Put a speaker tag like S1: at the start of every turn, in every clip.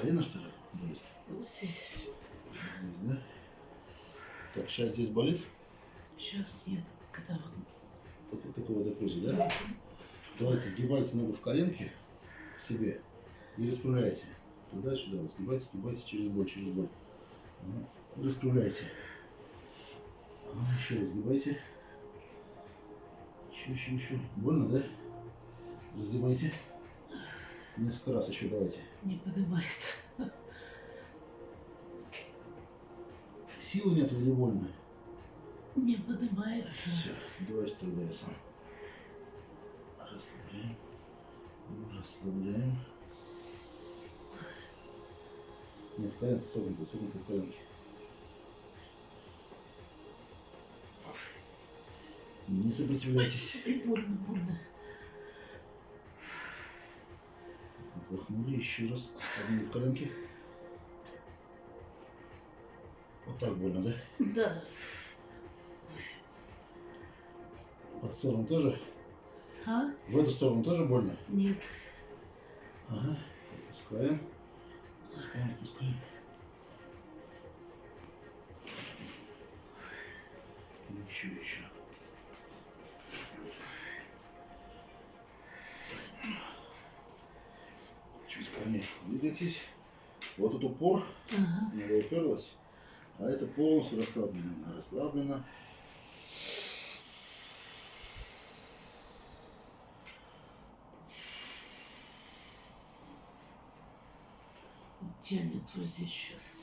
S1: Колено что ли болит?
S2: Вот здесь.
S1: Здесь, да? Так, сейчас здесь болит?
S2: Сейчас нет. Когда вот
S1: Вот такого до позе, да? Давайте сгибайте ногу в коленке к себе и распрямляйте. Туда-сюда. Сгибайте, сгибайте через боль, через боль. Ага. Распрямляйте. Ага, еще раз сгибайте. Еще, еще, еще. Больно, да? Разгибайте. Несколько раз еще давайте.
S2: не поднимает.
S1: Силы нету или больно?
S2: Не поднимается.
S1: Все, давайте тогда я сам. Расслабляем. Расслабляем. Нет, согнуто, согнуто в коленке. Не сопротивляйтесь.
S2: Больно, больно.
S1: Вдохнули еще раз. Согнули в коленке. Вот так больно, да?
S2: Да.
S1: Под сторону тоже?
S2: А?
S1: В эту сторону тоже больно?
S2: Нет.
S1: Ага. Отпускаем. Отпускаем, отпускаем. Еще, еще. Ко двигайтесь. Вот тут упор,
S2: Ага.
S1: нога уперлась, а это полностью расслаблено. Расслаблено.
S2: Тянет вот здесь сейчас.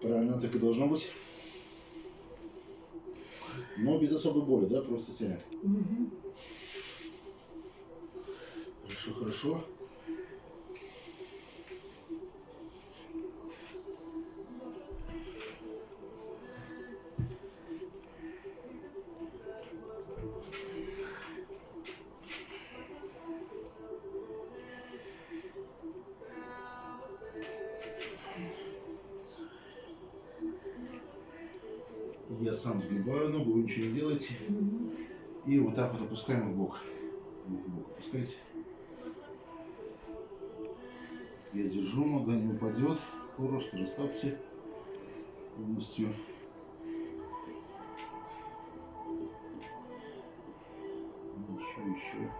S1: Правильно, так и должно быть. Но без особой боли, да, просто тянет.
S2: Угу.
S1: Хорошо. Я сам сгибаю ногу, ничего не делаете. И вот так вот опускаем в. В бок опускайте. Я держу, нога не упадет. Просто расслабьте полностью. Еще, еще.